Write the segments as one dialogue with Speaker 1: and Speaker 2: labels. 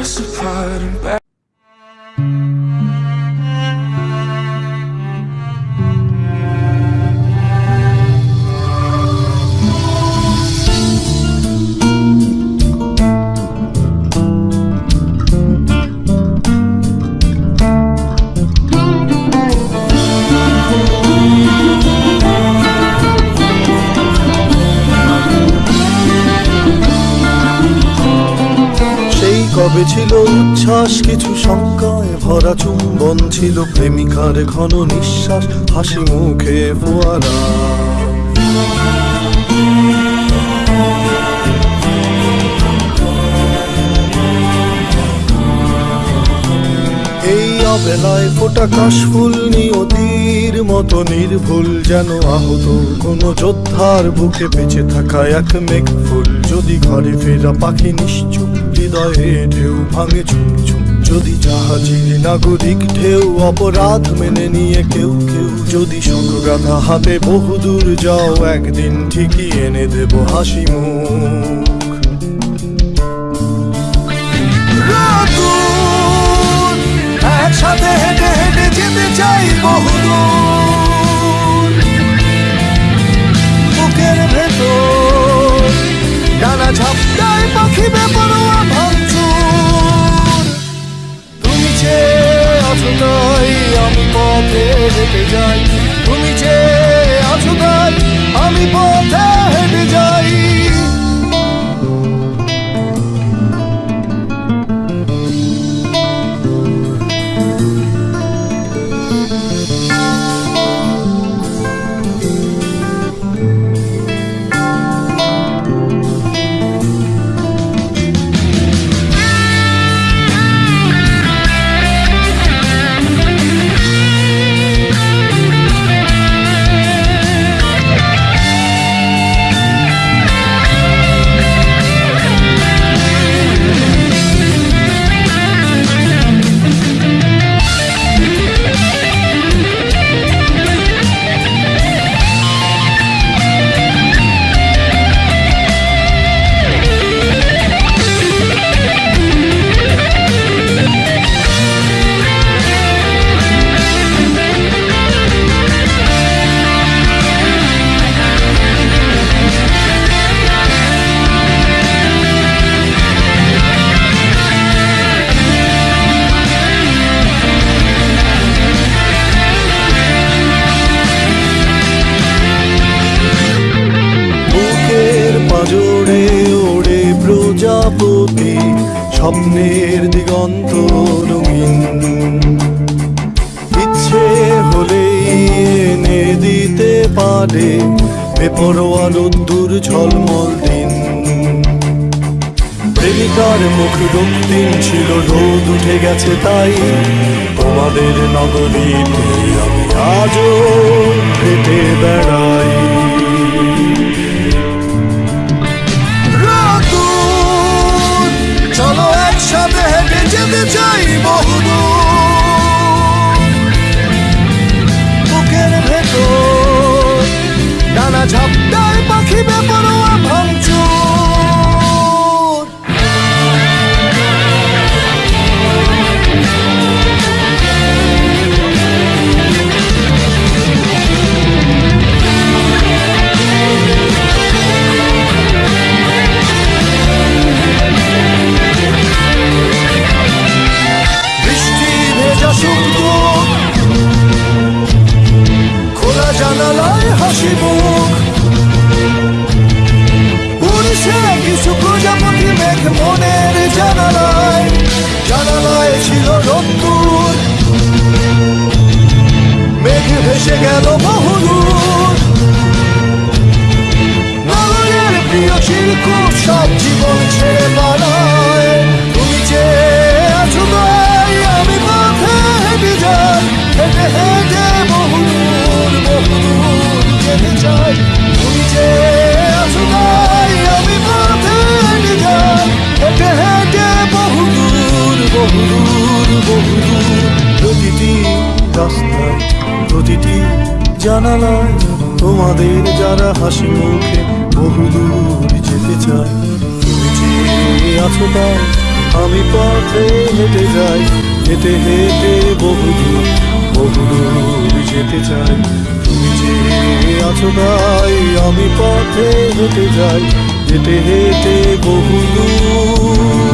Speaker 1: us apart and back.
Speaker 2: কিছু শঙ্কায় ভরা চুম্বন ছিল প্রেমিকার ঘন নিঃশ্বাস, হাসি মুখে ফোয়ারা। এই অবেলায় ফোটা কাশফুল নিয়তির মতো নির্ভুল যেন আহত কোনো যোদ্ধার বুকে বেঁচে থাকা এক মেঘ ফুল যদি ঘরে ফেরা পাখি নিশ্চুপ, হৃদয়ে ঢেউ ভাঙে চুপ চুপ যদি জাহাজের নাগরিক ঢেউ অপরাধ মেনে নিয়ে কেউ কেউ, যদি শঙ্খগাথা হাতে বহুদূর যাও, একদিন ঠিকই এনে দেব হাসি মুখ। একসাথে চাই বুকের স্বপ্নের দিগন্ত রঙিন। ইচ্ছে হলেই এনে দিতে পারে বেপরোয়া রোদ্দুর ঝলমল দিন। প্রেমিকার মুখ রক্তিম ছিল, রোদ উঠে গেছে তাই। তোমাদের নগরী আমি আজও হেঁটে বেড়াই। ভেসে গেল বহুদূর নগরের প্রিয় জীবন ছেড়ে পালায় তুমি যে আছো তাই আমি পথে হেঁটে জানালায় তোমাদের যারা হাসি মুখে বহুদূর যেতে চায়, তুমি আছো তাই আমি পথে হেঁটে যাই, হেঁটে হেঁটে বহুদূর বহুদূর যেতে চাই, তুমি যে আছো তাই আমি পথে হেঁটে যাই, হেঁটে হেঁটে বহুদূর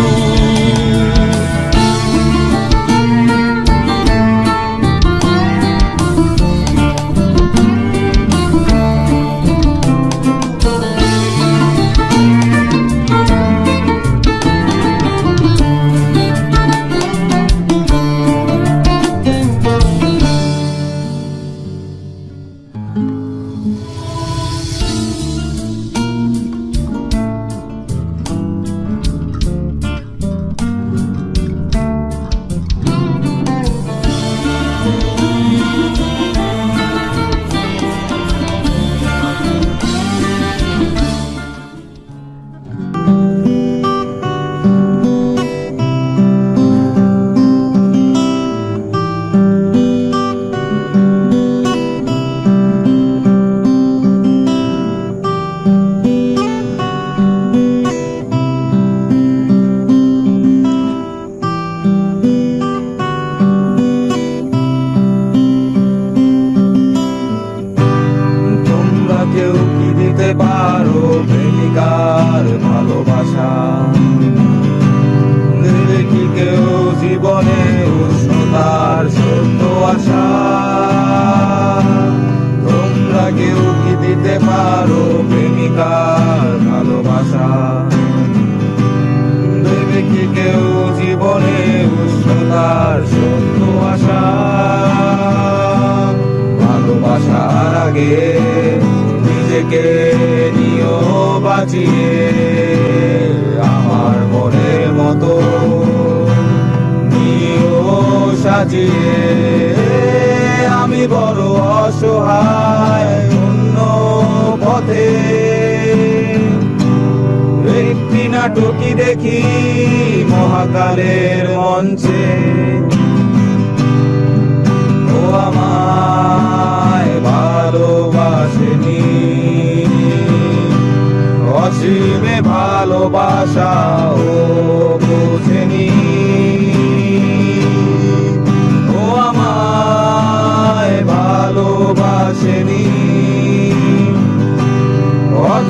Speaker 1: প্রেমিকার ভালোবাসা। কি কেউ জীবনে উষ্ণতার সত্য আশা। তোমরা কেউ কি দিতে পারো প্রেমিকার ভালোবাসা? দেবে কি কেউ জীবনে উষ্ণতার সত্য আশা। ভালোবাসার আগে নিজেকে বাঁচিয়ে আমার মনের মতো সাজিয়ে। আমি বড় অসহায়, অন্য পথে। একটি নাটকই দেখি মহাকালের মঞ্চে।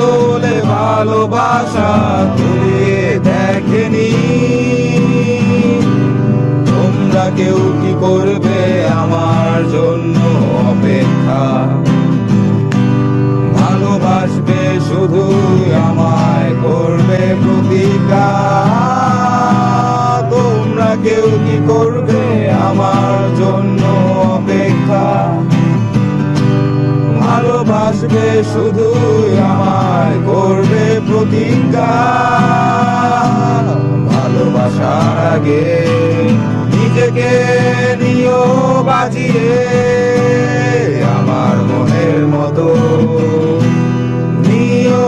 Speaker 1: অদলে ভালোবাসা তুলে দেখেনি। তোমরা কেউ কি করবে আমার জন্য অপেক্ষা? ভালোবাসবে শুধু আমায় করবে প্রতিজ্ঞা। তোমরা কেউ কি করবে আমার জন্য অপেক্ষা? ভালোবাসবে শুধু আমায় করবে প্রতিজ্ঞা। ভালোবাসার আগে নিজেকে নিও বাজিয়ে আমার মনের মতো নিও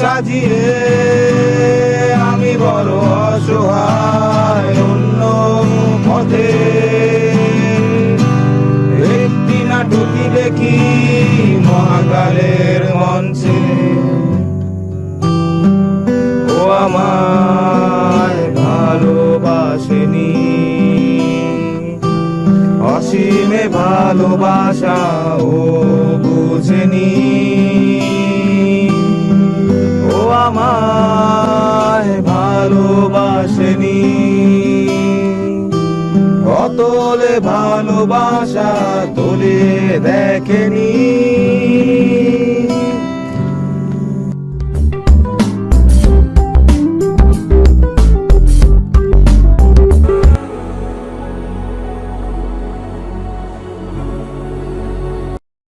Speaker 1: সাজিয়ে। আমি বড় অসহায় অন্য পথে। একটি নাটকই দেখি মহাকালের আমায় ভালোবাসেনি। অসীমে ভালোবাসা ও বুঝেনি। ও আমায় ভালোবাসেনি। অতলে ভালোবাসা তোলে দেখেনি।